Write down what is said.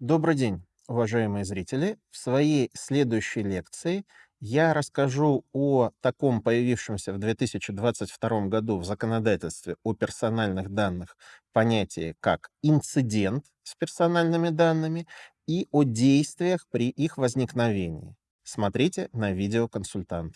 Добрый день, уважаемые зрители! В своей следующей лекции я расскажу о таком появившемся в 2022 году в законодательстве о персональных данных понятии, как инцидент с персональными данными, и о действиях при их возникновении. Смотрите на видеоконсультант.